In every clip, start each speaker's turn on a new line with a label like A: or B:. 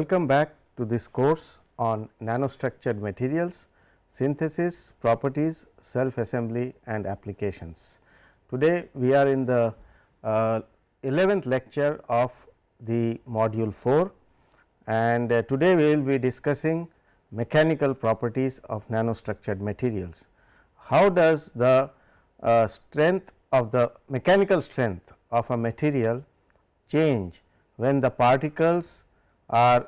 A: Welcome back to this course on nanostructured materials, synthesis, properties, self assembly and applications. Today, we are in the uh, 11th lecture of the module 4 and uh, today we will be discussing mechanical properties of nanostructured materials. How does the uh, strength of the mechanical strength of a material change when the particles are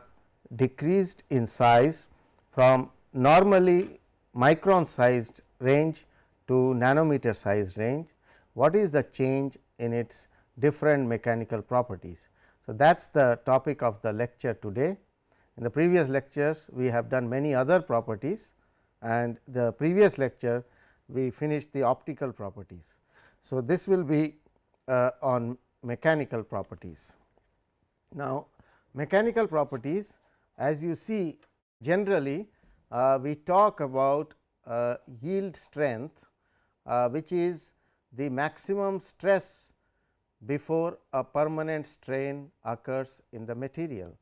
A: decreased in size from normally micron sized range to nanometer sized range. What is the change in its different mechanical properties? So, that is the topic of the lecture today. In the previous lectures, we have done many other properties and the previous lecture we finished the optical properties. So, this will be uh, on mechanical properties. Now, mechanical properties as you see generally uh, we talk about uh, yield strength uh, which is the maximum stress before a permanent strain occurs in the material.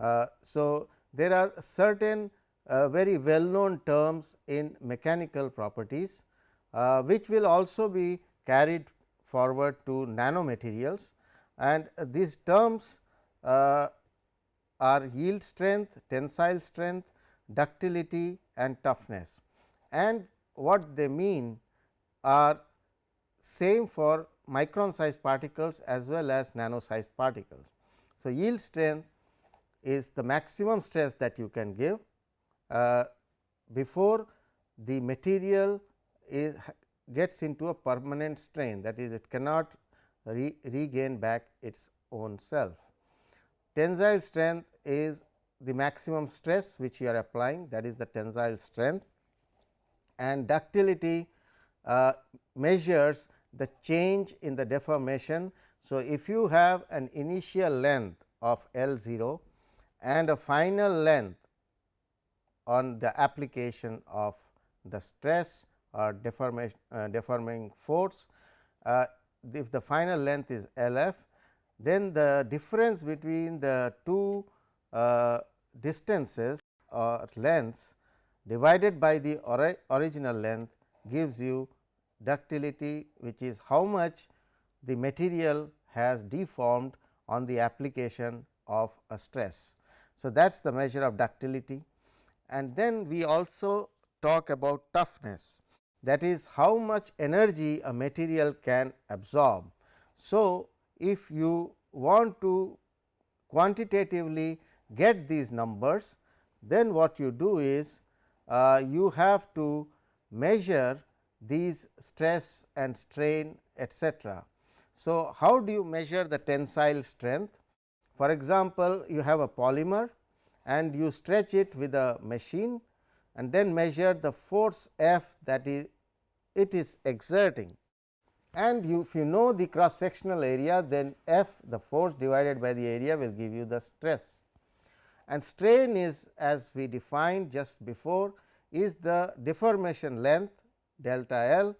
A: Uh, so, there are certain uh, very well known terms in mechanical properties, uh, which will also be carried forward to nanomaterials and these terms are yield strength, tensile strength, ductility and toughness and what they mean are same for micron sized particles as well as nano sized particles. So, yield strength is the maximum stress that you can give uh, before the material is gets into a permanent strain that is it cannot re regain back its own self. Tensile strength is the maximum stress which you are applying that is the tensile strength and ductility uh, measures the change in the deformation. So, if you have an initial length of L 0 and a final length on the application of the stress or deformation uh, deforming force, uh, if the final length is L f, then the difference between the two uh, distances or lengths divided by the ori original length gives you ductility which is how much the material has deformed on the application of a stress. So, that is the measure of ductility and then we also talk about toughness that is how much energy a material can absorb. So, if you want to quantitatively get these numbers, then what you do is uh, you have to measure these stress and strain etcetera. So, how do you measure the tensile strength? For example, you have a polymer and you stretch it with a machine and then measure the force F that is it is exerting and you, if you know the cross sectional area then F the force divided by the area will give you the stress. And strain is as we defined just before is the deformation length delta L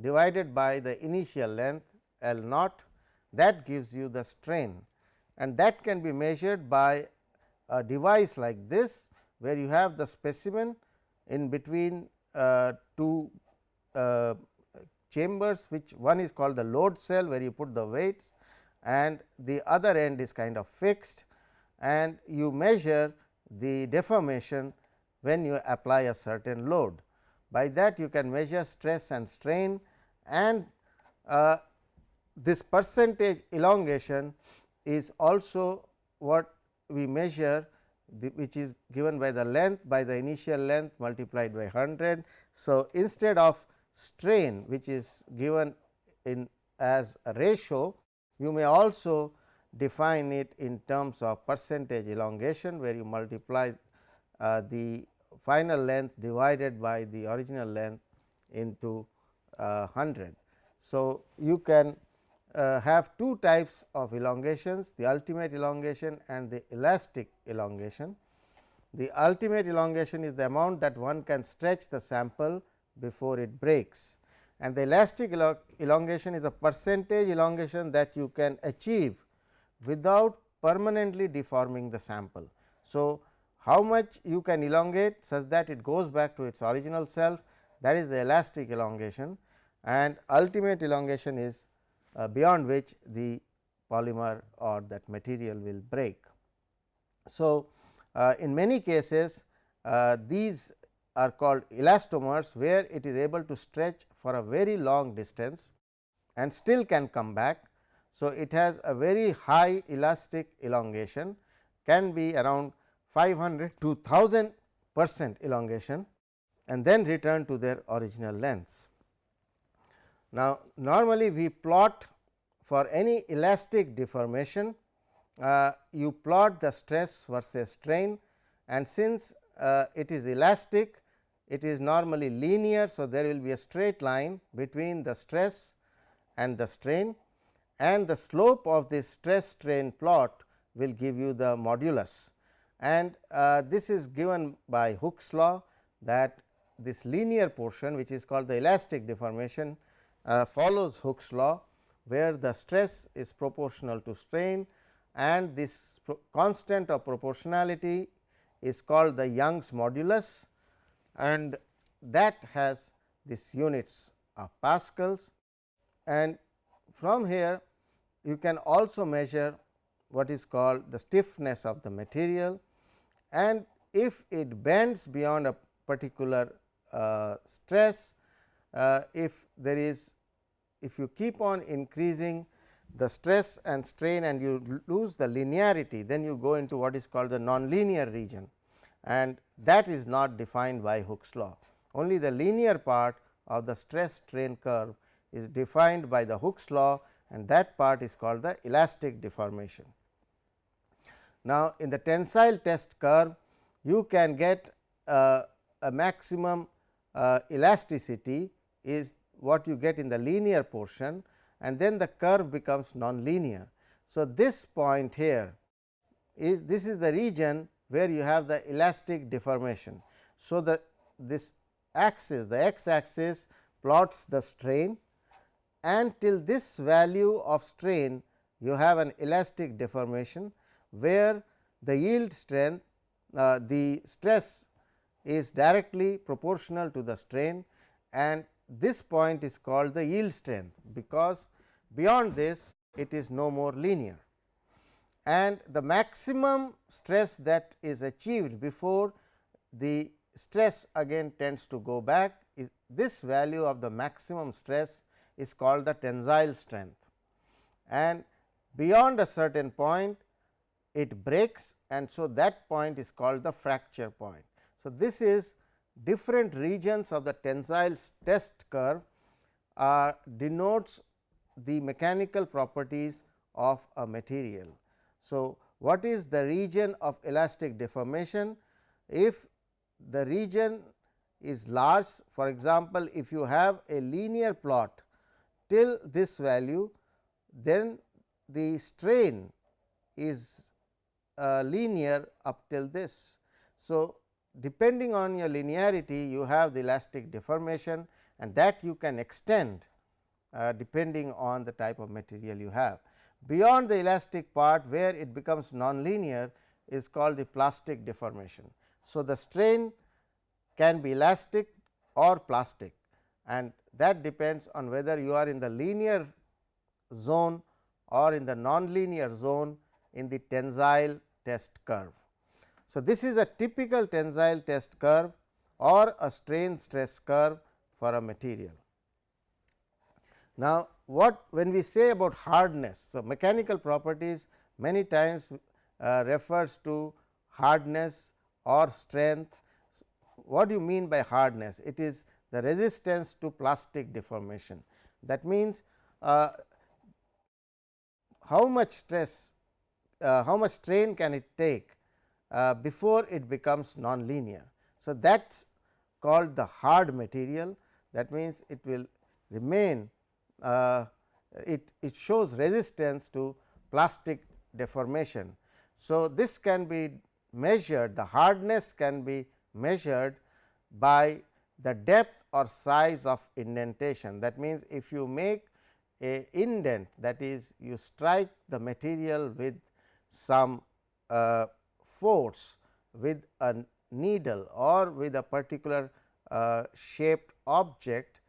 A: divided by the initial length L naught. That gives you the strain. And that can be measured by a device like this where you have the specimen in between uh, two uh, chambers which one is called the load cell where you put the weights and the other end is kind of fixed and you measure the deformation when you apply a certain load. By that you can measure stress and strain and uh, this percentage elongation is also what we measure which is given by the length by the initial length multiplied by 100. So, instead of strain which is given in as a ratio, you may also define it in terms of percentage elongation where you multiply uh, the final length divided by the original length into uh, 100. So, you can uh, have two types of elongations the ultimate elongation and the elastic elongation. The ultimate elongation is the amount that one can stretch the sample before it breaks and the elastic elongation is a percentage elongation that you can achieve without permanently deforming the sample. So, how much you can elongate such that it goes back to its original self that is the elastic elongation and ultimate elongation is uh, beyond which the polymer or that material will break. So, uh, in many cases uh, these are called elastomers where it is able to stretch for a very long distance and still can come back. So, it has a very high elastic elongation can be around 500 to 1000 percent elongation and then return to their original lengths. Now, normally we plot for any elastic deformation, uh, you plot the stress versus strain and since uh, it is elastic, it is normally linear. So, there will be a straight line between the stress and the strain and the slope of this stress strain plot will give you the modulus and uh, this is given by Hooke's law that this linear portion which is called the elastic deformation uh, follows Hooke's law where the stress is proportional to strain and this constant of proportionality is called the Young's modulus and that has this units of pascals. And from here you can also measure what is called the stiffness of the material. And if it bends beyond a particular uh, stress, uh, if there is if you keep on increasing the stress and strain and you lose the linearity, then you go into what is called the nonlinear region and that is not defined by Hooke's law. Only the linear part of the stress strain curve is defined by the Hooke's law and that part is called the elastic deformation. Now, in the tensile test curve you can get uh, a maximum uh, elasticity is what you get in the linear portion and then the curve becomes non-linear. So, this point here is this is the region where you have the elastic deformation. So, the this axis the x axis plots the strain and till this value of strain you have an elastic deformation where the yield strength uh, the stress is directly proportional to the strain and this point is called the yield strength because beyond this it is no more linear and the maximum stress that is achieved before the stress again tends to go back is this value of the maximum stress is called the tensile strength and beyond a certain point it breaks and so that point is called the fracture point. So, this is different regions of the tensile test curve uh, denotes the mechanical properties of a material. So, what is the region of elastic deformation? If the region is large for example, if you have a linear plot till this value then the strain is uh, linear up till this. So, depending on your linearity you have the elastic deformation and that you can extend uh, depending on the type of material you have. Beyond the elastic part where it becomes nonlinear is called the plastic deformation. So, the strain can be elastic or plastic and that depends on whether you are in the linear zone or in the nonlinear zone in the tensile test curve. So, this is a typical tensile test curve or a strain stress curve for a material. Now, what when we say about hardness, so mechanical properties many times uh, refers to hardness or strength. What do you mean by hardness? It is the resistance to plastic deformation. That means, uh, how much stress uh, how much strain can it take uh, before it becomes non-linear. So, that is called the hard material that means, it will remain uh, it, it shows resistance to plastic deformation. So, this can be measured the hardness can be measured by the depth or size of indentation. That means, if you make a indent that is you strike the material with some uh, force with a needle or with a particular uh, shaped object,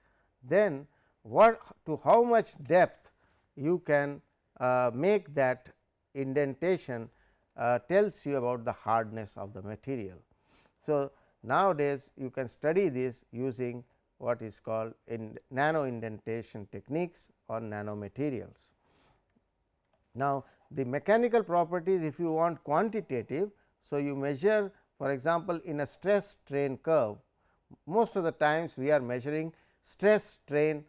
A: then what to how much depth you can uh, make that indentation uh, tells you about the hardness of the material. So, nowadays you can study this using what is called in nano indentation techniques on nanomaterials. Now, the mechanical properties if you want quantitative. So, you measure for example, in a stress strain curve most of the times we are measuring stress strain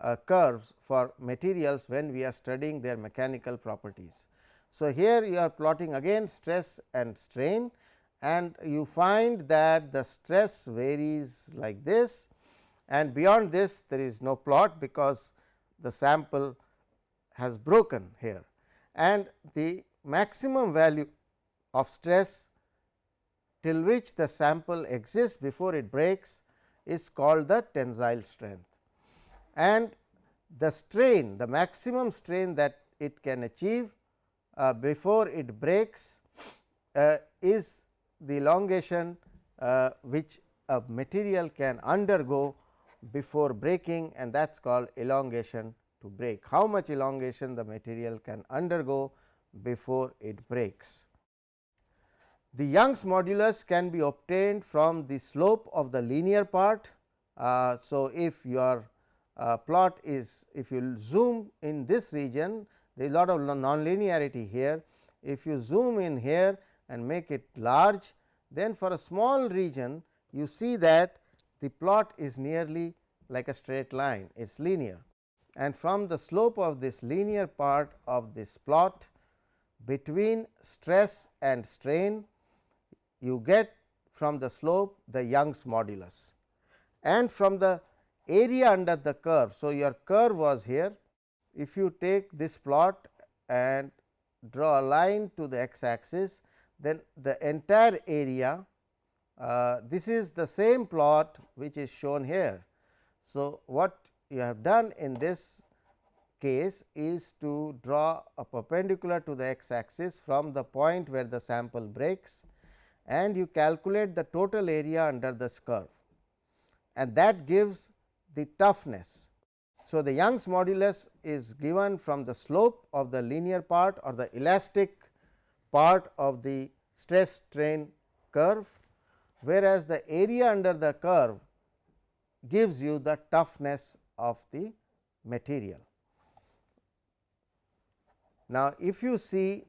A: uh, curves for materials when we are studying their mechanical properties. So, here you are plotting again stress and strain and you find that the stress varies like this and beyond this there is no plot because the sample has broken here and the maximum value of stress till which the sample exists before it breaks is called the tensile strength. And the strain the maximum strain that it can achieve uh, before it breaks uh, is the elongation uh, which a material can undergo before breaking and that is called elongation to break. How much elongation the material can undergo before it breaks. The Young's modulus can be obtained from the slope of the linear part. Uh, so, if your uh, plot is if you zoom in this region there is a lot of nonlinearity here. If you zoom in here and make it large then for a small region you see that the plot is nearly like a straight line it is linear and from the slope of this linear part of this plot between stress and strain you get from the slope the Young's modulus and from the area under the curve. So, your curve was here if you take this plot and draw a line to the x axis then the entire area uh, this is the same plot which is shown here. So, what you have done in this case is to draw a perpendicular to the x axis from the point where the sample breaks and you calculate the total area under this curve and that gives the toughness. So, the Young's modulus is given from the slope of the linear part or the elastic part of the stress strain curve, whereas the area under the curve gives you the toughness of the material. Now, if you see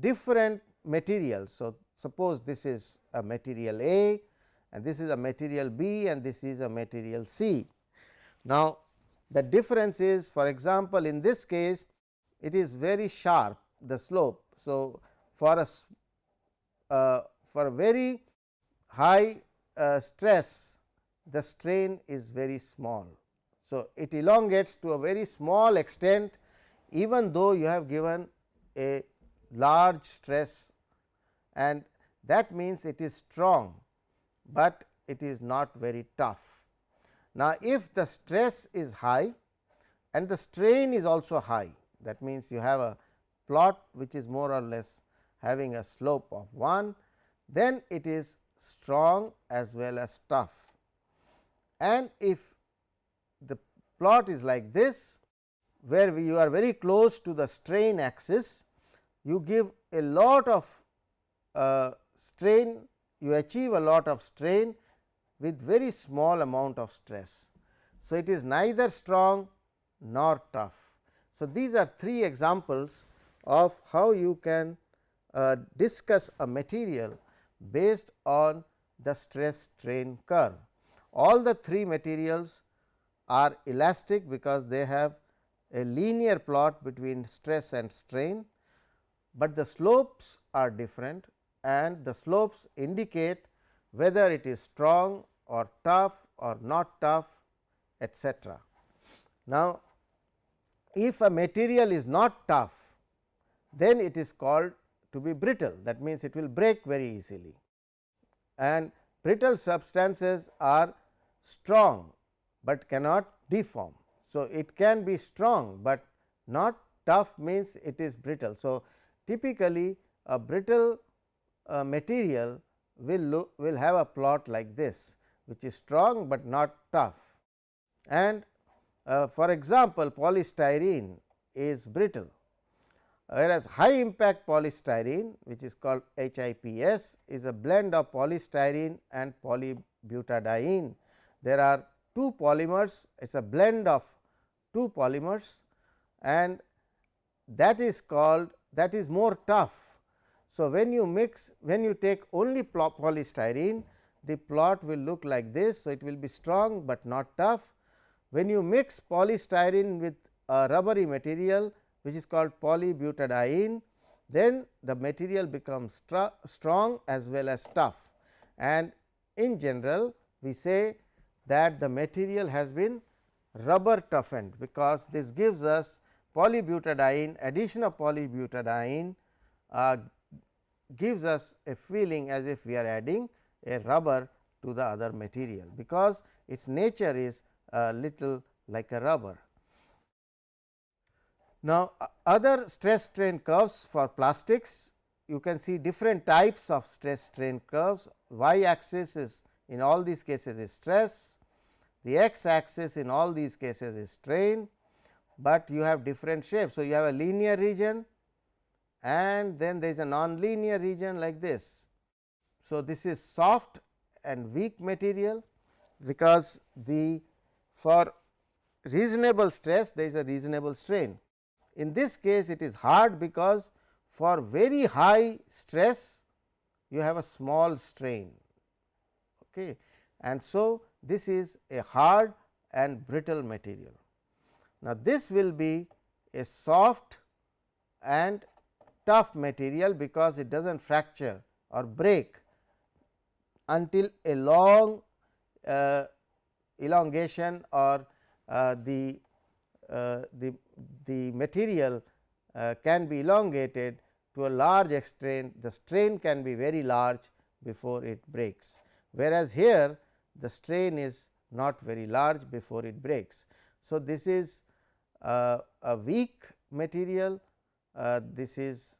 A: different materials. So, suppose this is a material A and this is a material B and this is a material C. Now, the difference is for example, in this case it is very sharp the slope. So, for a uh, for a very high uh, stress the strain is very small. So, it elongates to a very small extent even though you have given a large stress and that means it is strong, but it is not very tough. Now, if the stress is high and the strain is also high that means, you have a plot which is more or less having a slope of 1, then it is strong as well as tough. And if the plot is like this, where we, you are very close to the strain axis, you give a lot of uh, strain, you achieve a lot of strain with very small amount of stress. So, it is neither strong nor tough. So, these are three examples of how you can uh, discuss a material based on the stress strain curve. All the three materials are elastic because they have a linear plot between stress and strain, but the slopes are different and the slopes indicate whether it is strong or tough or not tough etc. Now, if a material is not tough then it is called to be brittle that means, it will break very easily and brittle substances are strong, but cannot deform. So, it can be strong, but not tough means it is brittle. So, typically a brittle uh, material will look will have a plot like this which is strong, but not tough and uh, for example, polystyrene is brittle whereas high impact polystyrene which is called HIPS is a blend of polystyrene and polybutadiene. There are two polymers it is a blend of two polymers and that is called that is more tough. So, when you mix when you take only polystyrene the plot will look like this. So, it will be strong, but not tough. When you mix polystyrene with a rubbery material which is called polybutadiene, then the material becomes strong as well as tough and in general we say that the material has been rubber toughened because this gives us polybutadiene addition of polybutadiene uh, gives us a feeling as if we are adding a rubber to the other material because its nature is a little like a rubber. Now, other stress strain curves for plastics you can see different types of stress strain curves y axis is in all these cases is stress, the x axis in all these cases is strain, but you have different shapes. So, you have a linear region and then there is a non-linear region like this. So, this is soft and weak material because the for reasonable stress there is a reasonable strain in this case it is hard because for very high stress you have a small strain okay. and so this is a hard and brittle material. Now, this will be a soft and tough material because it does not fracture or break until a long uh, elongation or uh, the uh, the, the material uh, can be elongated to a large extent the strain can be very large before it breaks. Whereas, here the strain is not very large before it breaks. So, this is uh, a weak material uh, this is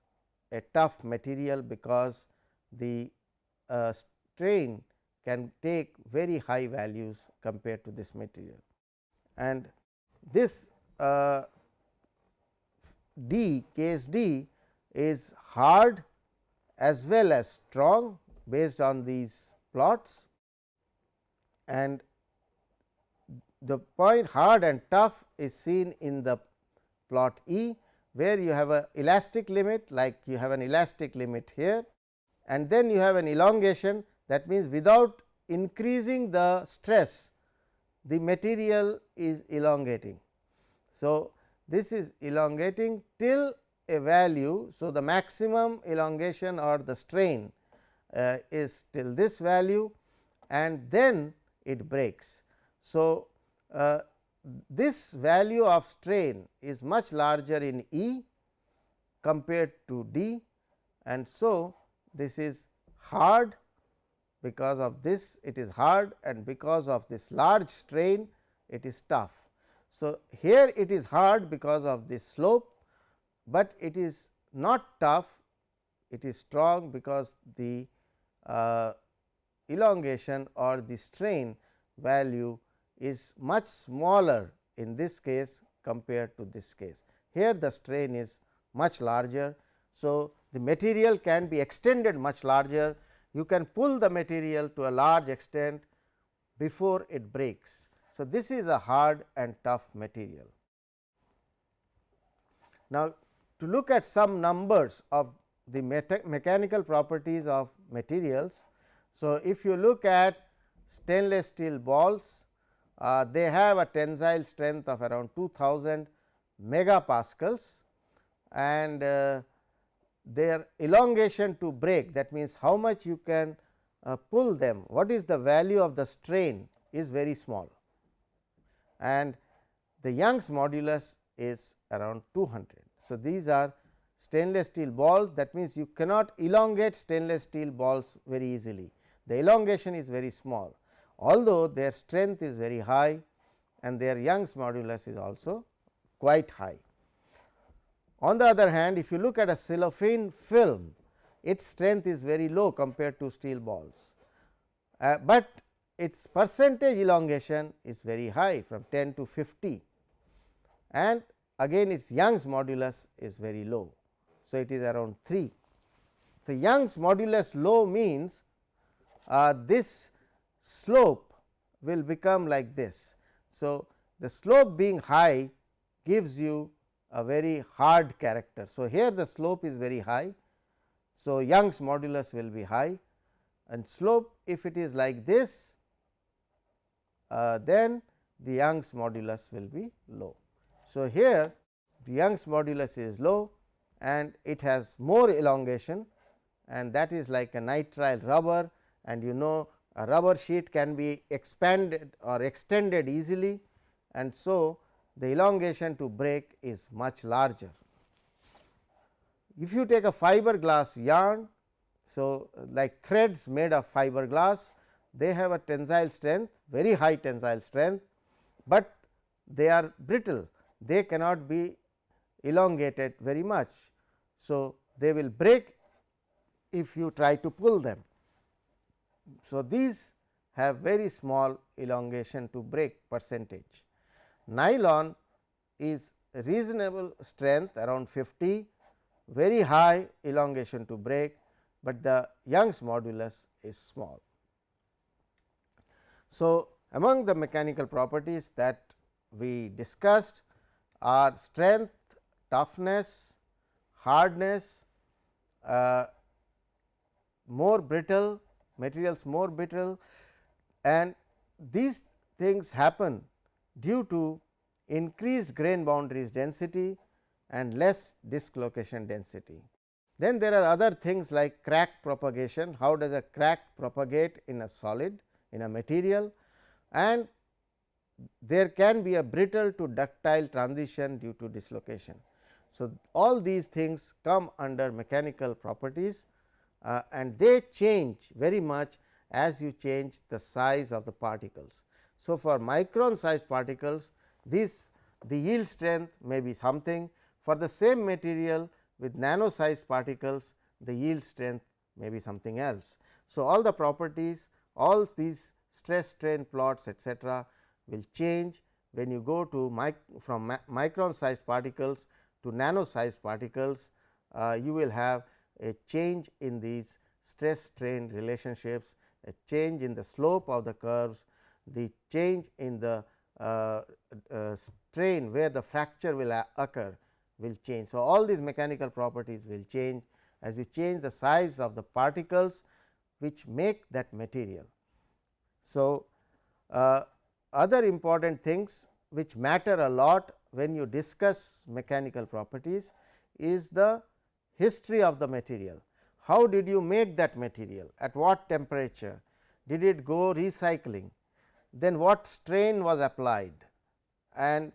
A: a tough material because the uh, strain can take very high values compared to this material. And this uh, D case D is hard as well as strong based on these plots and the point hard and tough is seen in the plot E, where you have a elastic limit like you have an elastic limit here and then you have an elongation that means without increasing the stress the material is elongating. So, this is elongating till a value. So, the maximum elongation or the strain uh, is till this value and then it breaks. So, uh, this value of strain is much larger in E compared to D and so this is hard because of this it is hard and because of this large strain it is tough. So, here it is hard because of this slope, but it is not tough it is strong because the uh, elongation or the strain value is much smaller in this case compared to this case. Here the strain is much larger. So, the material can be extended much larger you can pull the material to a large extent before it breaks. So, this is a hard and tough material. Now, to look at some numbers of the mechanical properties of materials. So, if you look at stainless steel balls, uh, they have a tensile strength of around 2000 megapascals and uh, their elongation to break that means, how much you can uh, pull them what is the value of the strain is very small. And the Young's modulus is around 200. So, these are stainless steel balls that means, you cannot elongate stainless steel balls very easily. The elongation is very small although their strength is very high and their Young's modulus is also quite high. On the other hand if you look at a cellophane film its strength is very low compared to steel balls, uh, but its percentage elongation is very high from 10 to 50 and again its Young's modulus is very low. So, it is around 3. The Young's modulus low means uh, this slope will become like this. So, the slope being high gives you a very hard character. So, here the slope is very high. So, Young's modulus will be high and slope if it is like this uh, then the Young's modulus will be low. So, here the Young's modulus is low and it has more elongation and that is like a nitrile rubber and you know a rubber sheet can be expanded or extended easily and so the elongation to break is much larger. If you take a fiberglass yarn, so like threads made of fiberglass, they have a tensile strength very high tensile strength, but they are brittle they cannot be elongated very much. So, they will break if you try to pull them. So, these have very small elongation to break percentage. Nylon is reasonable strength around 50, very high elongation to break, but the Young's modulus is small. So, among the mechanical properties that we discussed are strength, toughness, hardness, uh, more brittle materials more brittle and these things happen due to increased grain boundaries density and less dislocation density. Then there are other things like crack propagation, how does a crack propagate in a solid in a material and there can be a brittle to ductile transition due to dislocation. So, all these things come under mechanical properties uh, and they change very much as you change the size of the particles. So, for micron sized particles this the yield strength may be something for the same material with nano sized particles the yield strength may be something else. So, all the properties all these stress strain plots etcetera will change when you go to mic from micron sized particles to nano sized particles uh, you will have a change in these stress strain relationships, a change in the slope of the curves, the change in the uh, uh, strain where the fracture will occur will change. So, all these mechanical properties will change as you change the size of the particles which make that material. So, uh, other important things which matter a lot when you discuss mechanical properties is the history of the material. How did you make that material? At what temperature? Did it go recycling? Then what strain was applied? And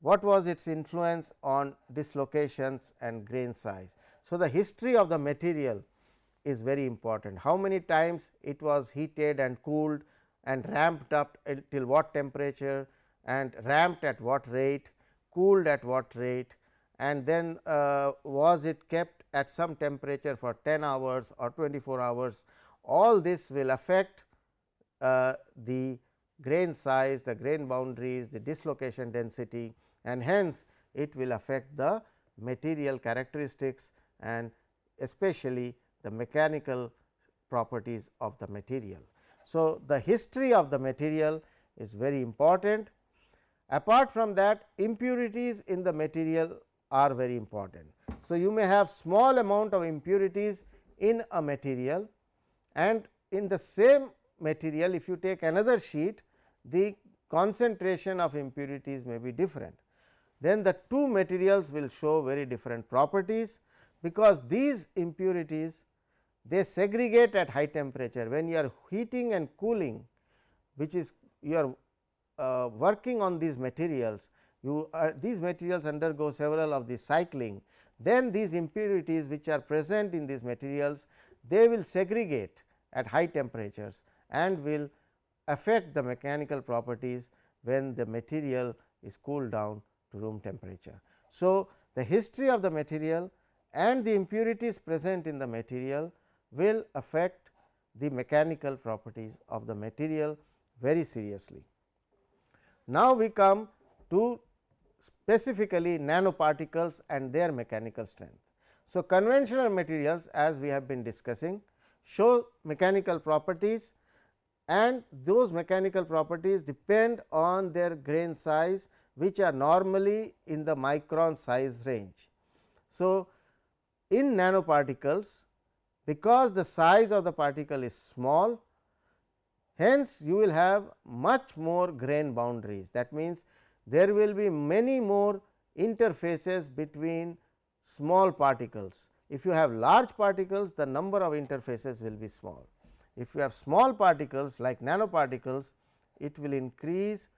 A: what was its influence on dislocations and grain size? So, the history of the material is very important. How many times it was heated and cooled and ramped up till what temperature and ramped at what rate, cooled at what rate and then uh, was it kept at some temperature for 10 hours or 24 hours all this will affect uh, the grain size, the grain boundaries, the dislocation density and hence it will affect the material characteristics and especially the mechanical properties of the material. So, the history of the material is very important. Apart from that impurities in the material are very important. So, you may have small amount of impurities in a material and in the same material if you take another sheet the concentration of impurities may be different. Then the two materials will show very different properties, because these impurities they segregate at high temperature when you are heating and cooling which is you are uh, working on these materials you uh, these materials undergo several of the cycling then these impurities which are present in these materials they will segregate at high temperatures and will affect the mechanical properties when the material is cooled down to room temperature. So, the history of the material and the impurities present in the material will affect the mechanical properties of the material very seriously. Now, we come to specifically nanoparticles and their mechanical strength. So, conventional materials as we have been discussing show mechanical properties and those mechanical properties depend on their grain size which are normally in the micron size range. So, in nanoparticles because the size of the particle is small hence you will have much more grain boundaries that means there will be many more interfaces between small particles. If you have large particles the number of interfaces will be small. If you have small particles like nanoparticles it will increase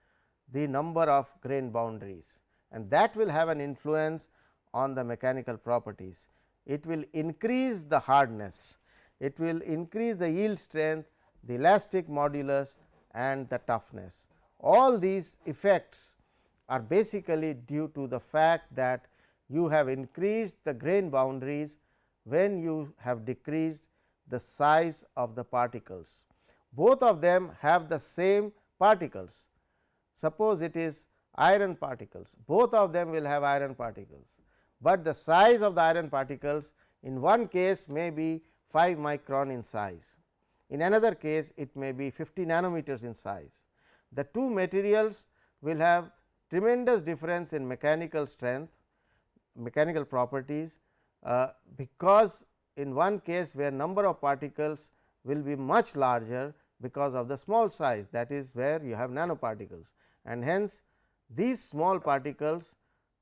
A: the number of grain boundaries and that will have an influence on the mechanical properties it will increase the hardness, it will increase the yield strength, the elastic modulus and the toughness. All these effects are basically due to the fact that you have increased the grain boundaries when you have decreased the size of the particles. Both of them have the same particles. Suppose it is iron particles, both of them will have iron particles but the size of the iron particles in one case may be 5 micron in size, in another case it may be 50 nanometers in size. The two materials will have tremendous difference in mechanical strength, mechanical properties, uh, because in one case where number of particles will be much larger because of the small size that is where you have nanoparticles and hence these small particles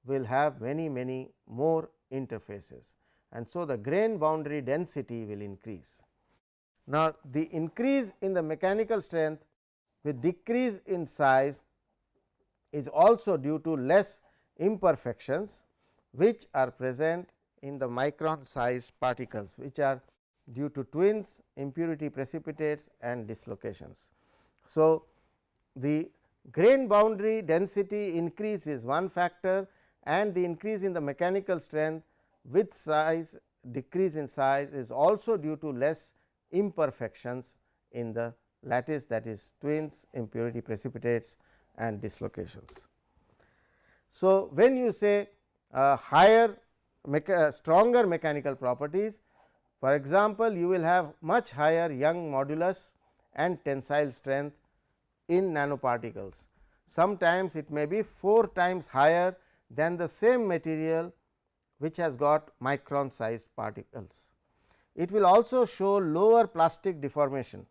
A: will have many many more interfaces and so the grain boundary density will increase. Now, the increase in the mechanical strength with decrease in size is also due to less imperfections which are present in the micron size particles which are due to twins, impurity precipitates and dislocations. So, the grain boundary density increase is one factor and the increase in the mechanical strength with size decrease in size is also due to less imperfections in the lattice that is twins, impurity precipitates and dislocations. So, when you say uh, higher mecha stronger mechanical properties for example, you will have much higher Young modulus and tensile strength in nanoparticles. Sometimes it may be 4 times higher than the same material which has got micron sized particles. It will also show lower plastic deformation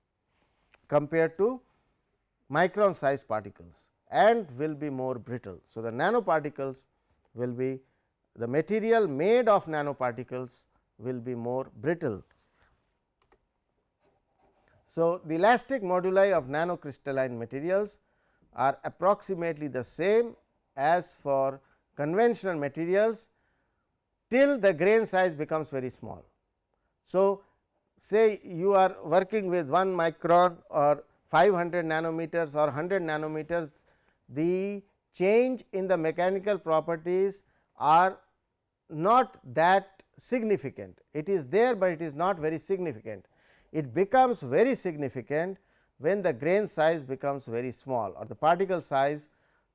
A: compared to micron sized particles and will be more brittle. So, the nanoparticles will be the material made of nanoparticles will be more brittle. So, the elastic moduli of nanocrystalline materials are approximately the same as for conventional materials till the grain size becomes very small. So, say you are working with 1 micron or 500 nanometers or 100 nanometers, the change in the mechanical properties are not that significant. It is there, but it is not very significant. It becomes very significant when the grain size becomes very small or the particle size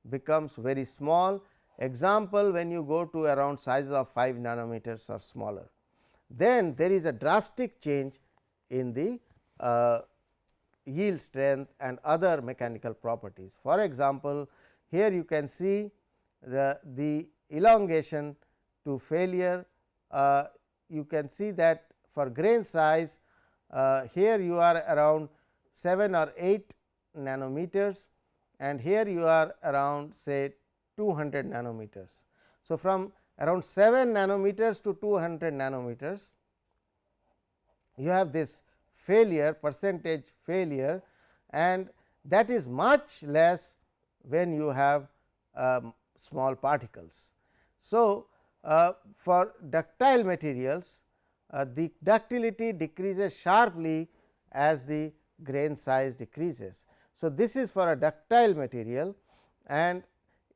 A: becomes very small Example when you go to around sizes of 5 nanometers or smaller, then there is a drastic change in the uh, yield strength and other mechanical properties. For example, here you can see the, the elongation to failure, uh, you can see that for grain size uh, here you are around 7 or 8 nanometers and here you are around say 200 nanometers. So, from around 7 nanometers to 200 nanometers you have this failure percentage failure and that is much less when you have um, small particles. So, uh, for ductile materials uh, the ductility decreases sharply as the grain size decreases. So, this is for a ductile material and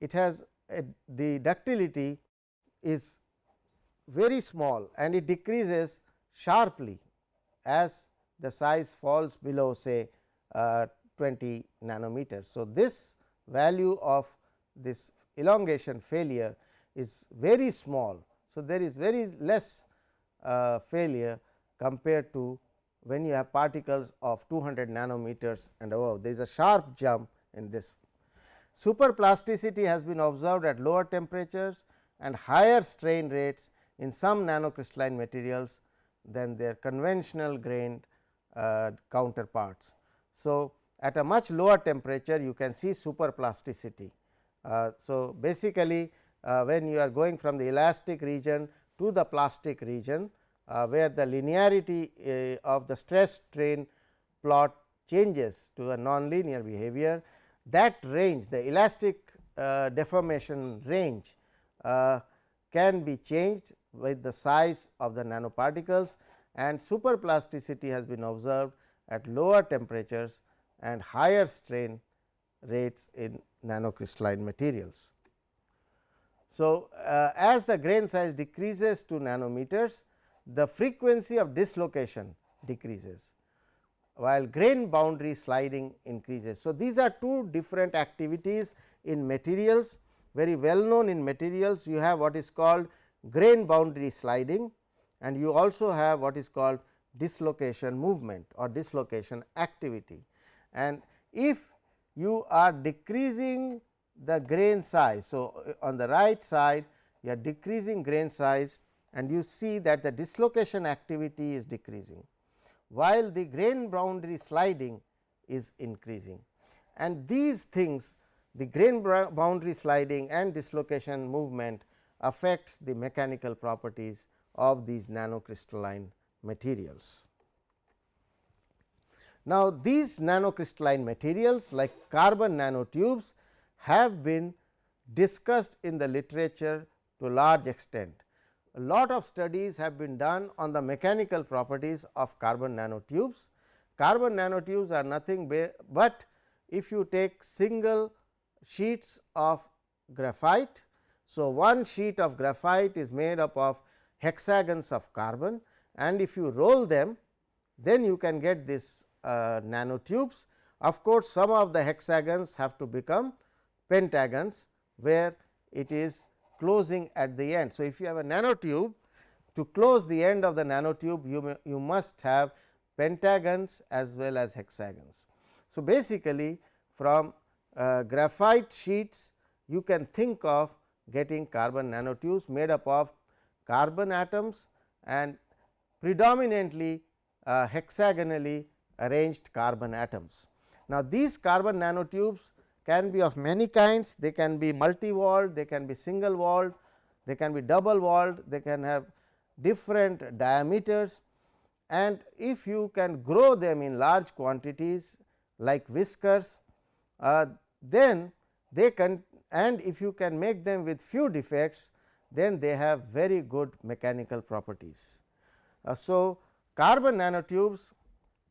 A: it has a, the ductility is very small and it decreases sharply as the size falls below say uh, 20 nanometers. So, this value of this elongation failure is very small. So, there is very less uh, failure compared to when you have particles of 200 nanometers and above there is a sharp jump in this. Superplasticity has been observed at lower temperatures and higher strain rates in some nanocrystalline materials than their conventional grained counterparts. So, at a much lower temperature you can see superplasticity. Uh, so, basically uh, when you are going from the elastic region to the plastic region uh, where the linearity uh, of the stress strain plot changes to a nonlinear behavior that range the elastic uh, deformation range uh, can be changed with the size of the nanoparticles and superplasticity has been observed at lower temperatures and higher strain rates in nanocrystalline materials. So, uh, as the grain size decreases to nanometers, the frequency of dislocation decreases, while grain boundary sliding increases. So, these are two different activities in materials very well known in materials you have what is called grain boundary sliding and you also have what is called dislocation movement or dislocation activity. And if you are decreasing the grain size. So, uh, on the right side you are decreasing grain size and you see that the dislocation activity is decreasing, while the grain boundary sliding is increasing. And these things the grain boundary sliding and dislocation movement affects the mechanical properties of these nanocrystalline materials. Now, these nanocrystalline materials like carbon nanotubes have been discussed in the literature to a large extent. A lot of studies have been done on the mechanical properties of carbon nanotubes. Carbon nanotubes are nothing but if you take single sheets of graphite. So, one sheet of graphite is made up of hexagons of carbon and if you roll them then you can get this uh, nanotubes. Of course, some of the hexagons have to become pentagons where it is closing at the end. So, if you have a nanotube to close the end of the nanotube you, you must have pentagons as well as hexagons. So, basically from uh, graphite sheets you can think of getting carbon nanotubes made up of carbon atoms and predominantly uh, hexagonally arranged carbon atoms. Now, these carbon nanotubes can be of many kinds, they can be multi walled, they can be single walled, they can be double walled, they can have different diameters and if you can grow them in large quantities like whiskers, uh, then they can and if you can make them with few defects then they have very good mechanical properties. Uh, so, carbon nanotubes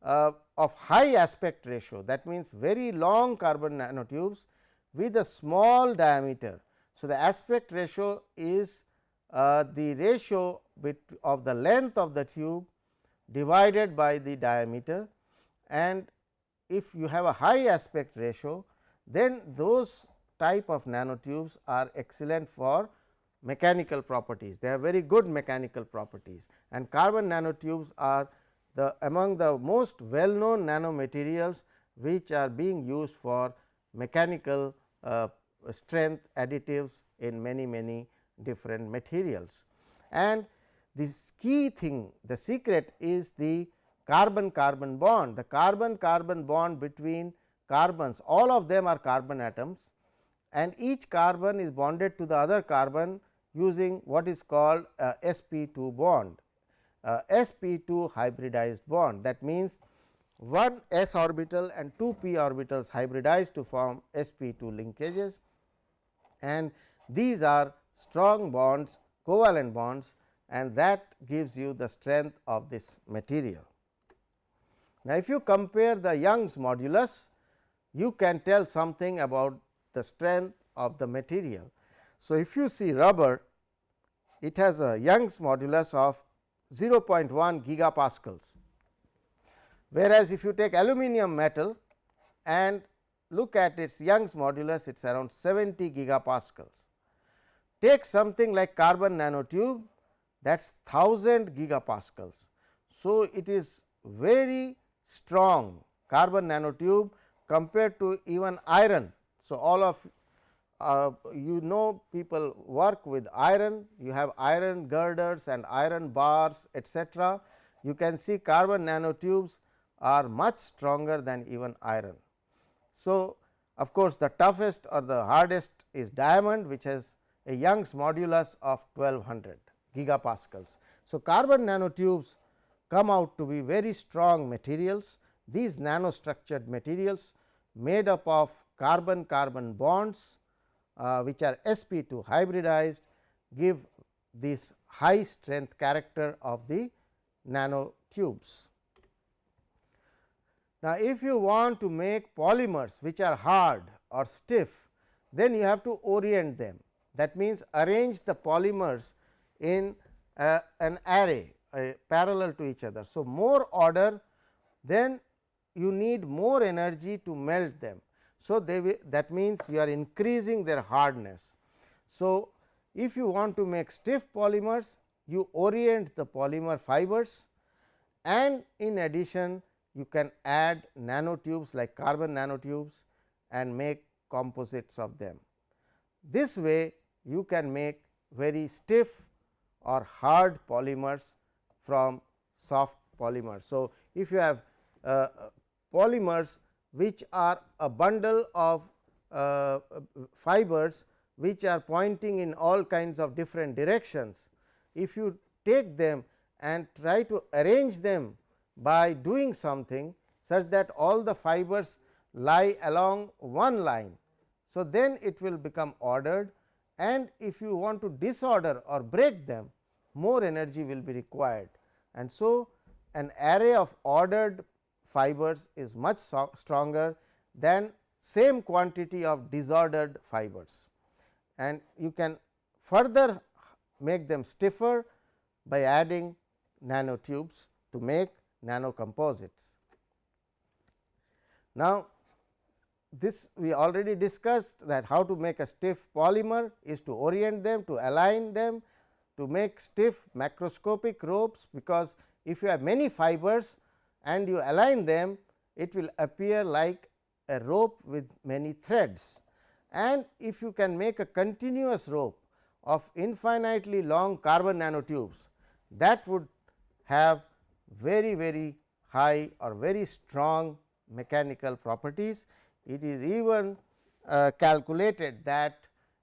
A: uh, of high aspect ratio that means very long carbon nanotubes with a small diameter. So, the aspect ratio is uh, the ratio of the length of the tube divided by the diameter and if you have a high aspect ratio then those type of nanotubes are excellent for mechanical properties. They have very good mechanical properties and carbon nanotubes are the among the most well known nanomaterials which are being used for mechanical uh, strength additives in many many different materials. And this key thing the secret is the carbon carbon bond the carbon carbon bond between carbons all of them are carbon atoms and each carbon is bonded to the other carbon using what is called sp2 bond uh, sp2 hybridized bond that means one s orbital and two p orbitals hybridized to form sp2 linkages and these are strong bonds covalent bonds and that gives you the strength of this material. Now, if you compare the Young's modulus you can tell something about the strength of the material. So, if you see rubber it has a Young's modulus of 0.1 gigapascals. Whereas, if you take aluminum metal and look at its Young's modulus it is around 70 gigapascals. Take something like carbon nanotube that is 1000 gigapascals. So, it is very strong carbon nanotube compared to even iron. So, all of uh, you know people work with iron, you have iron girders and iron bars etcetera. You can see carbon nanotubes are much stronger than even iron. So, of course, the toughest or the hardest is diamond which has a Young's modulus of 1200 gigapascals. So, carbon nanotubes come out to be very strong materials. These nanostructured materials made up of carbon carbon bonds uh, which are sp2 hybridized give this high strength character of the nanotubes. Now, if you want to make polymers which are hard or stiff, then you have to orient them. That means, arrange the polymers in uh, an array uh, parallel to each other. So, more order then you need more energy to melt them. So, they that means you are increasing their hardness. So, if you want to make stiff polymers you orient the polymer fibers and in addition you can add nanotubes like carbon nanotubes and make composites of them. This way you can make very stiff or hard polymers from soft polymers. So, if you have uh, polymers which are a bundle of uh, fibers which are pointing in all kinds of different directions. If you take them and try to arrange them by doing something such that all the fibers lie along one line. So, then it will become ordered and if you want to disorder or break them more energy will be required. And so, an array of ordered fibers is much stronger than same quantity of disordered fibers and you can further make them stiffer by adding nanotubes to make nano composites. Now, this we already discussed that how to make a stiff polymer is to orient them to align them to make stiff macroscopic ropes because if you have many fibers and you align them it will appear like a rope with many threads and if you can make a continuous rope of infinitely long carbon nanotubes that would have very very high or very strong mechanical properties. It is even uh, calculated that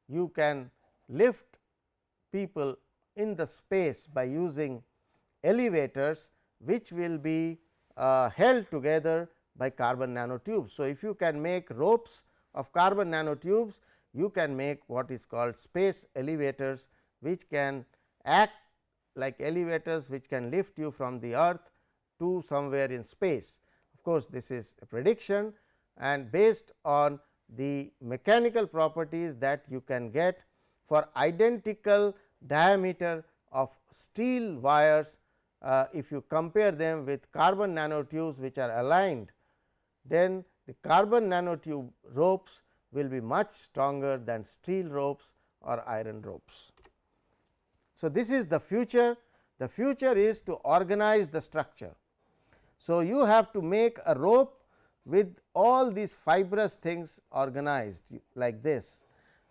A: you can lift people in the space by using elevators which will be uh, held together by carbon nanotubes. So, if you can make ropes of carbon nanotubes, you can make what is called space elevators, which can act like elevators which can lift you from the earth to somewhere in space. Of course, this is a prediction and based on the mechanical properties that you can get for identical diameter of steel wires uh, if you compare them with carbon nanotubes which are aligned, then the carbon nanotube ropes will be much stronger than steel ropes or iron ropes. So, this is the future, the future is to organize the structure. So, you have to make a rope with all these fibrous things organized like this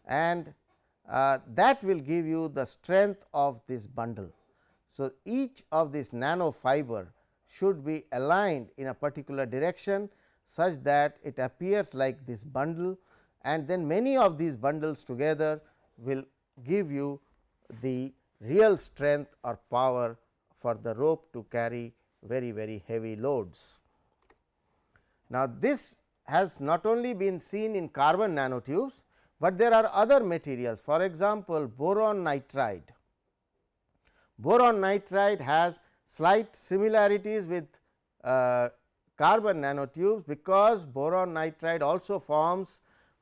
A: and uh, that will give you the strength of this bundle. So, each of these nano fiber should be aligned in a particular direction such that it appears like this bundle and then many of these bundles together will give you the real strength or power for the rope to carry very very heavy loads. Now, this has not only been seen in carbon nanotubes, but there are other materials for example, boron nitride Boron nitride has slight similarities with uh, carbon nanotubes, because boron nitride also forms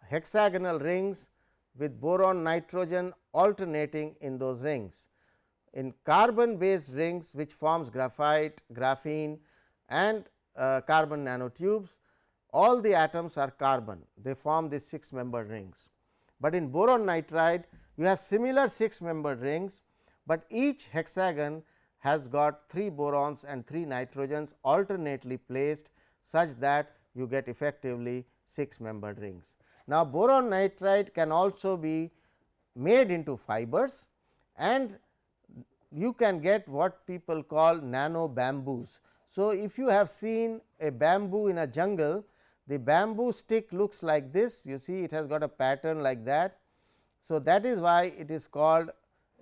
A: hexagonal rings with boron nitrogen alternating in those rings. in carbon based rings which forms graphite, graphene and uh, carbon nanotubes all the atoms are carbon they form these 6 membered rings. But in boron nitride you have similar 6 membered rings, but each hexagon has got 3 borons and 3 nitrogens alternately placed such that you get effectively 6 membered rings. Now, boron nitride can also be made into fibers and you can get what people call nano bamboos. So, if you have seen a bamboo in a jungle, the bamboo stick looks like this you see it has got a pattern like that. So, that is why it is called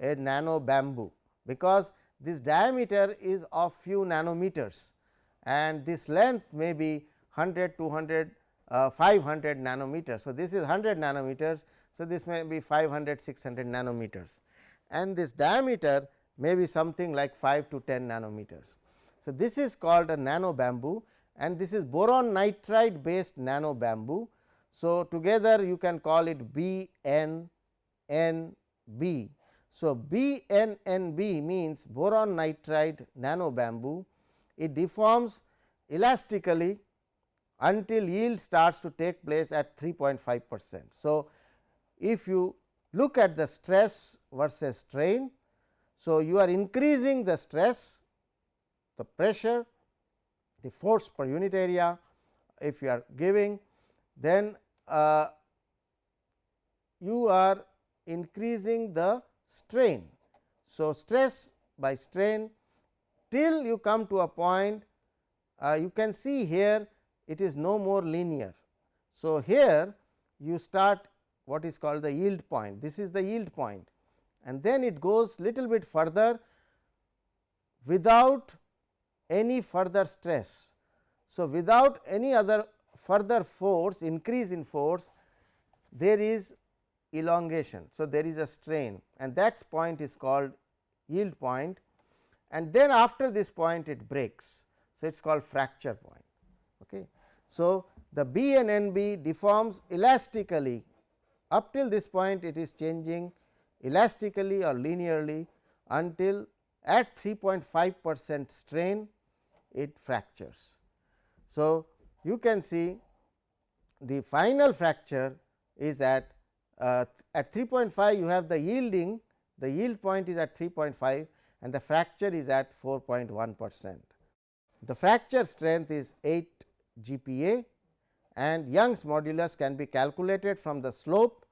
A: a nano bamboo because this diameter is of few nanometers and this length may be 100, 200, uh, 500 nanometers. So, this is 100 nanometers. So, this may be 500, 600 nanometers and this diameter may be something like 5 to 10 nanometers. So, this is called a nano bamboo and this is boron nitride based nano bamboo. So, together you can call it B N N B. So, B N N B means boron nitride nano bamboo it deforms elastically until yield starts to take place at 3.5 percent. So, if you look at the stress versus strain. So, you are increasing the stress, the pressure, the force per unit area if you are giving then uh, you are increasing the strain. So, stress by strain till you come to a point uh, you can see here it is no more linear. So, here you start what is called the yield point this is the yield point and then it goes little bit further without any further stress. So, without any other further force increase in force there is elongation. So, there is a strain and that point is called yield point and then after this point it breaks. So, it is called fracture point. Okay. So, the B N N B deforms elastically up till this point it is changing elastically or linearly until at 3.5 percent strain it fractures. So, you can see the final fracture is at uh, at 3.5 you have the yielding the yield point is at 3.5 and the fracture is at 4.1 percent. The fracture strength is 8 GPa and Young's modulus can be calculated from the slope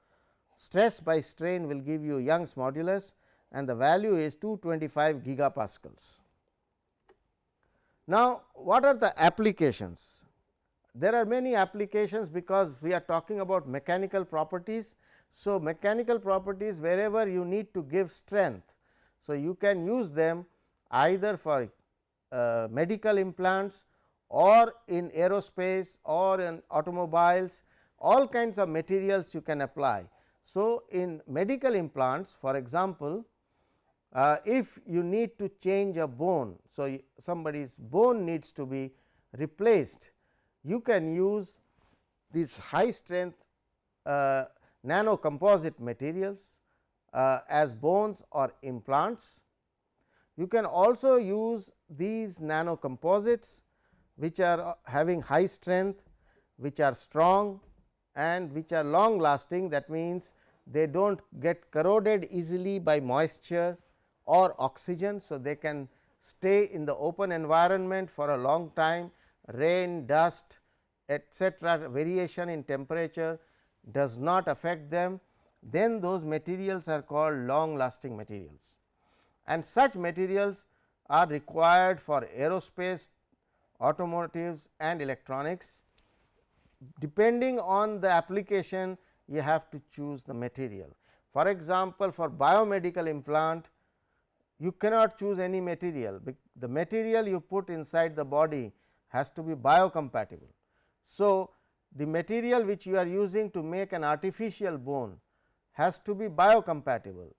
A: stress by strain will give you Young's modulus and the value is 225 gigapascals. Now, what are the applications? There are many applications because we are talking about mechanical properties. So, mechanical properties wherever you need to give strength. So, you can use them either for uh, medical implants or in aerospace or in automobiles all kinds of materials you can apply. So, in medical implants for example, uh, if you need to change a bone. So, somebody's bone needs to be replaced, you can use these high strength uh, nano composite materials uh, as bones or implants. You can also use these nano composites which are uh, having high strength, which are strong and which are long lasting that means, they do not get corroded easily by moisture or oxygen. So, they can stay in the open environment for a long time rain, dust etcetera variation in temperature does not affect them then those materials are called long lasting materials. And such materials are required for aerospace, automotives and electronics. Depending on the application you have to choose the material. For example, for biomedical implant you cannot choose any material, the material you put inside the body has to be biocompatible. So, the material which you are using to make an artificial bone has to be biocompatible,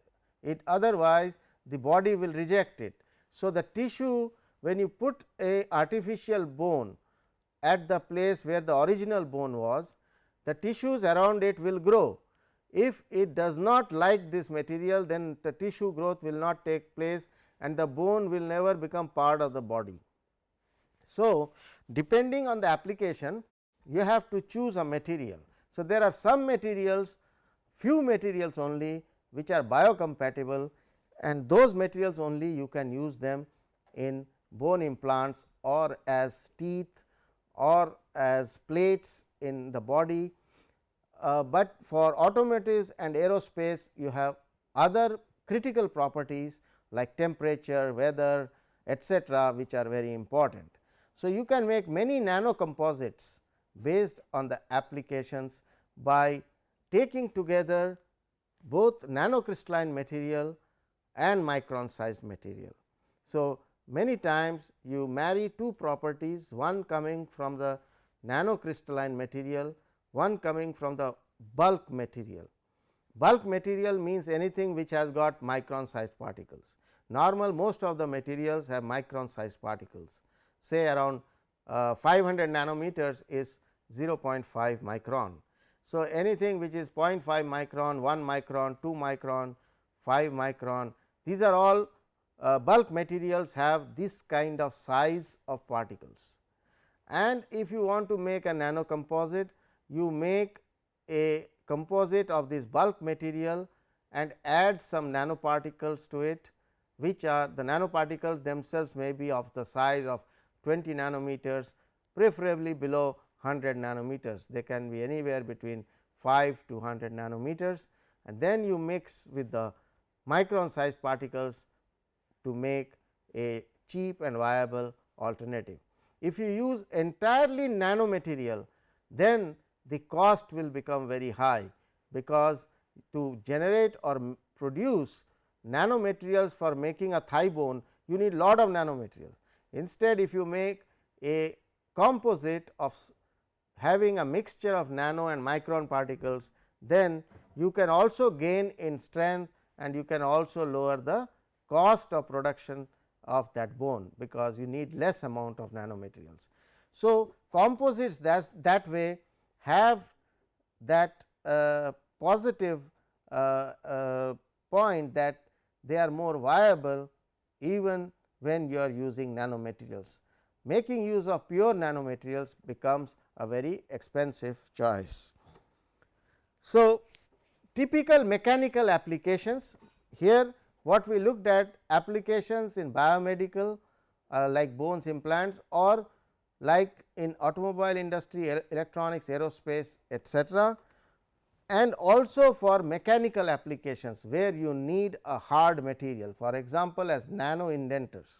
A: it otherwise the body will reject it. So, the tissue when you put a artificial bone at the place where the original bone was, the tissues around it will grow. If it does not like this material then the tissue growth will not take place and the bone will never become part of the body. So, depending on the application you have to choose a material. So, there are some materials few materials only which are biocompatible and those materials only you can use them in bone implants or as teeth or as plates in the body, uh, but for automotives and aerospace you have other critical properties like temperature, weather etcetera, which are very important. So, you can make many nano composites based on the applications by taking together both nanocrystalline material and micron sized material. So, many times you marry two properties one coming from the nanocrystalline material, one coming from the bulk material. Bulk material means anything which has got micron sized particles. Normal most of the materials have micron sized particles say around uh, 500 nanometers is 0.5 micron. So, anything which is 0.5 micron, 1 micron, 2 micron, 5 micron these are all uh, bulk materials have this kind of size of particles. And if you want to make a nano composite you make a composite of this bulk material and add some nanoparticles to it which are the nanoparticles themselves may be of the size of 20 nanometers preferably below 100 nanometers. They can be anywhere between 5 to 100 nanometers and then you mix with the micron sized particles to make a cheap and viable alternative. If you use entirely nanomaterial then the cost will become very high, because to generate or produce nanomaterials for making a thigh bone you need lot of nanomaterials. Instead if you make a composite of having a mixture of nano and micron particles then you can also gain in strength and you can also lower the cost of production of that bone, because you need less amount of nanomaterials. So, composites that, that way have that uh, positive uh, uh, point that they are more viable even when you are using nanomaterials. Making use of pure nanomaterials becomes a very expensive choice. So, typical mechanical applications here what we looked at applications in biomedical uh, like bones implants or like in automobile industry, electronics, aerospace etcetera and also for mechanical applications where you need a hard material for example, as nano indenters.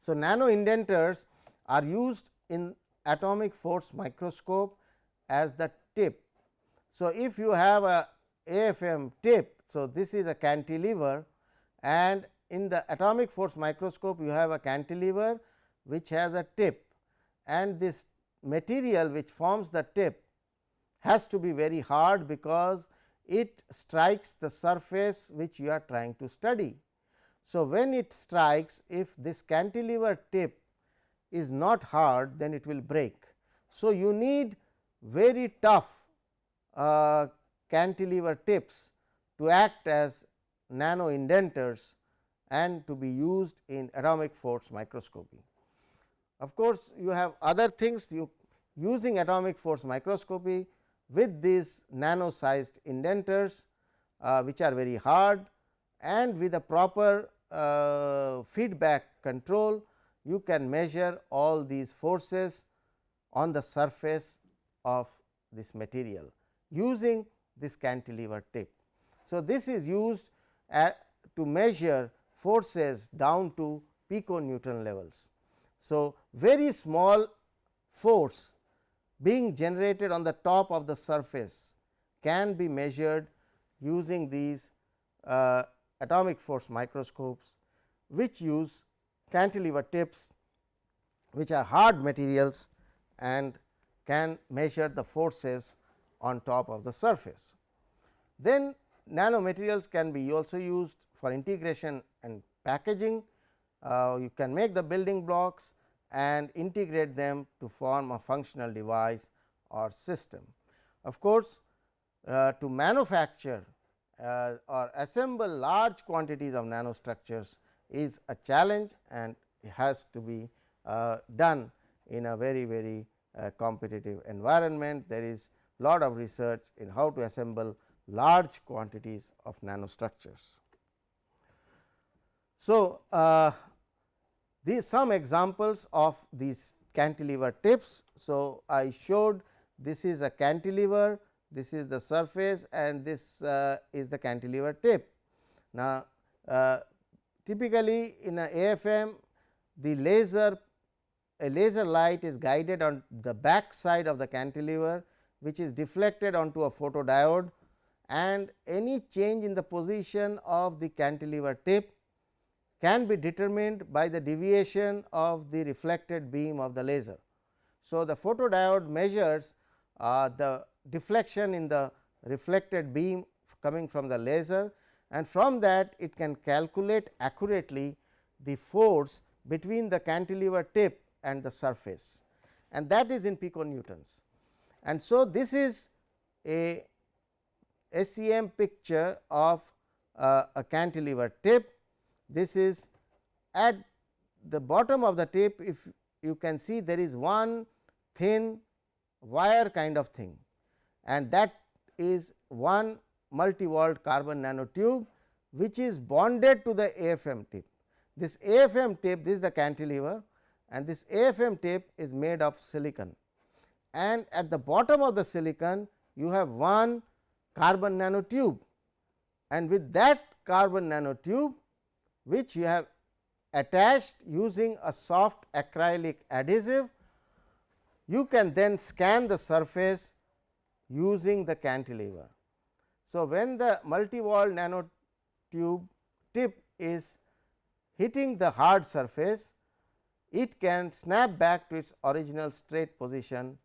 A: So, nano indenters are used in atomic force microscope as the tip. So, if you have a AFM tip so, this is a cantilever and in the atomic force microscope you have a cantilever which has a tip and this material which forms the tip has to be very hard because it strikes the surface which you are trying to study. So, when it strikes if this cantilever tip is not hard then it will break. So, you need very tough uh, cantilever tips to act as nano indenters and to be used in atomic force microscopy. Of course, you have other things you using atomic force microscopy with these nano sized indenters uh, which are very hard and with a proper uh, feedback control you can measure all these forces on the surface of this material using this cantilever tip. So, this is used at, to measure forces down to pico piconewton levels. So, very small force being generated on the top of the surface can be measured using these uh, atomic force microscopes, which use cantilever tips which are hard materials and can measure the forces on top of the surface. Then nanomaterials can be also used for integration and packaging. Uh, you can make the building blocks and integrate them to form a functional device or system. Of course, uh, to manufacture uh, or assemble large quantities of nanostructures is a challenge and has to be uh, done in a very very uh, competitive environment. There is a lot of research in how to assemble large quantities of nanostructures. So, uh, these some examples of these cantilever tips. So, I showed this is a cantilever, this is the surface and this uh, is the cantilever tip. Now, uh, typically in a AFM the laser a laser light is guided on the back side of the cantilever which is deflected onto a photodiode and any change in the position of the cantilever tip can be determined by the deviation of the reflected beam of the laser. So, the photodiode measures uh, the deflection in the reflected beam coming from the laser and from that it can calculate accurately the force between the cantilever tip and the surface and that is in piconewtons. And so, this is a SEM picture of uh, a cantilever tip. This is at the bottom of the tip if you can see there is one thin wire kind of thing and that is one multi-walled carbon nanotube which is bonded to the AFM tip. This AFM tip this is the cantilever and this AFM tip is made of silicon and at the bottom of the silicon you have one carbon nanotube and with that carbon nanotube which you have attached using a soft acrylic adhesive you can then scan the surface using the cantilever. So, when the multi-wall nanotube tip is hitting the hard surface, it can snap back to its original straight position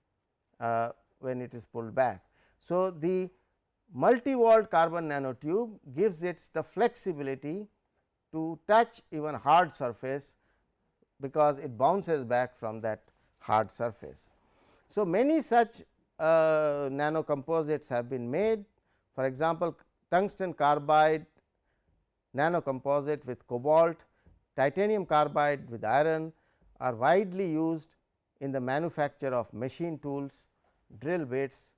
A: uh, when it is pulled back. So, the multi-walled carbon nanotube gives it the flexibility to touch even hard surface, because it bounces back from that hard surface. So, many such uh, nano composites have been made for example, tungsten carbide nano composite with cobalt, titanium carbide with iron are widely used in the manufacture of machine tools, drill bits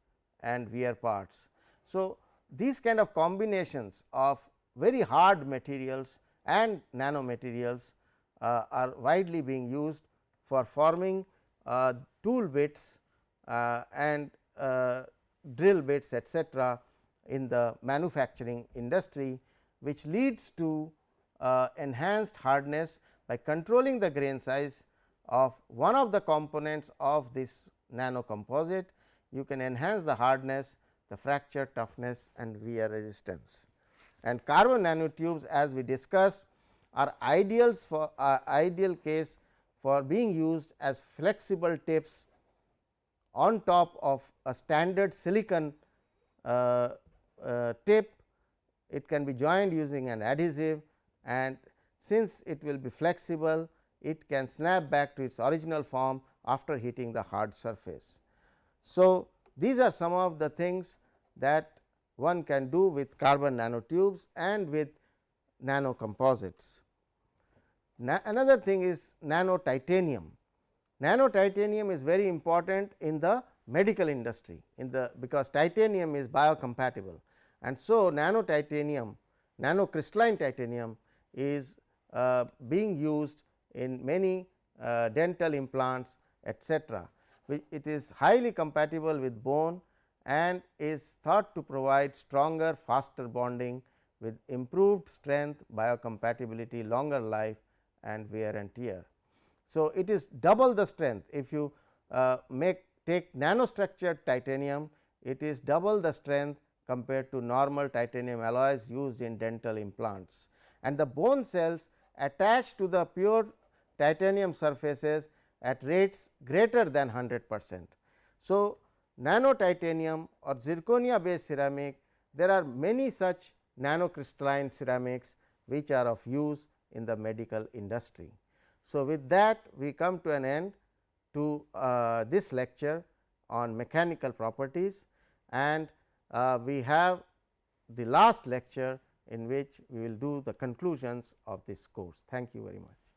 A: and wear parts. So, these kind of combinations of very hard materials and nanomaterials uh, are widely being used for forming uh, tool bits uh, and uh, drill bits etcetera in the manufacturing industry which leads to uh, enhanced hardness by controlling the grain size of one of the components of this nano composite you can enhance the hardness, the fracture toughness and wear resistance. And carbon nanotubes as we discussed are ideals for uh, ideal case for being used as flexible tips on top of a standard silicon uh, uh, tip. It can be joined using an adhesive and since it will be flexible, it can snap back to its original form after hitting the hard surface. So, these are some of the things that one can do with carbon nanotubes and with nano composites. Na another thing is nano titanium. Nano titanium is very important in the medical industry in the because titanium is biocompatible and so nano titanium nano crystalline titanium is uh, being used in many uh, dental implants etcetera it is highly compatible with bone and is thought to provide stronger faster bonding with improved strength, biocompatibility, longer life and wear and tear. So, it is double the strength if you uh, make take nanostructured titanium it is double the strength compared to normal titanium alloys used in dental implants and the bone cells attached to the pure titanium surfaces at rates greater than 100 percent. So, nano titanium or zirconia based ceramic there are many such nanocrystalline ceramics which are of use in the medical industry. So, with that we come to an end to uh, this lecture on mechanical properties and uh, we have the last lecture in which we will do the conclusions of this course. Thank you very much.